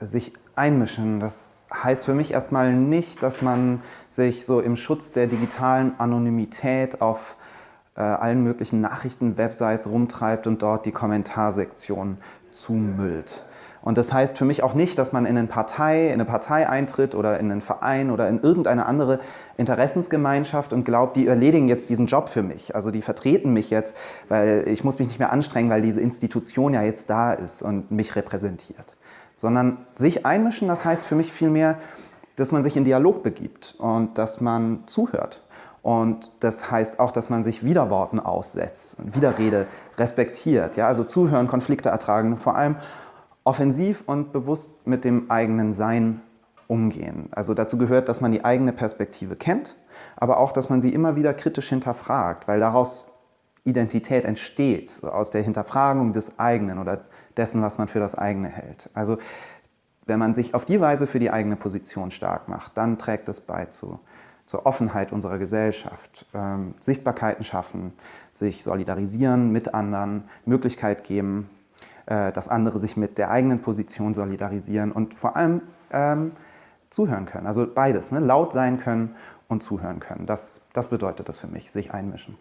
sich einmischen, das heißt für mich erstmal nicht, dass man sich so im Schutz der digitalen Anonymität auf äh, allen möglichen Nachrichten-Websites rumtreibt und dort die Kommentarsektion zumüllt. Und das heißt für mich auch nicht, dass man in eine Partei, in eine Partei eintritt oder in einen Verein oder in irgendeine andere Interessensgemeinschaft und glaubt, die erledigen jetzt diesen Job für mich. Also die vertreten mich jetzt, weil ich muss mich nicht mehr anstrengen, weil diese Institution ja jetzt da ist und mich repräsentiert. Sondern sich einmischen, das heißt für mich vielmehr, dass man sich in Dialog begibt und dass man zuhört. Und das heißt auch, dass man sich Widerworten aussetzt, Widerrede respektiert. Ja? Also zuhören, Konflikte ertragen, vor allem offensiv und bewusst mit dem eigenen Sein umgehen. Also dazu gehört, dass man die eigene Perspektive kennt, aber auch, dass man sie immer wieder kritisch hinterfragt, weil daraus Identität entsteht, so aus der Hinterfragung des eigenen oder dessen, was man für das eigene hält. Also wenn man sich auf die Weise für die eigene Position stark macht, dann trägt es bei zu, zur Offenheit unserer Gesellschaft, ähm, Sichtbarkeiten schaffen, sich solidarisieren mit anderen, Möglichkeit geben, äh, dass andere sich mit der eigenen Position solidarisieren und vor allem ähm, zuhören können. Also beides, ne? laut sein können und zuhören können. Das, das bedeutet das für mich, sich einmischen.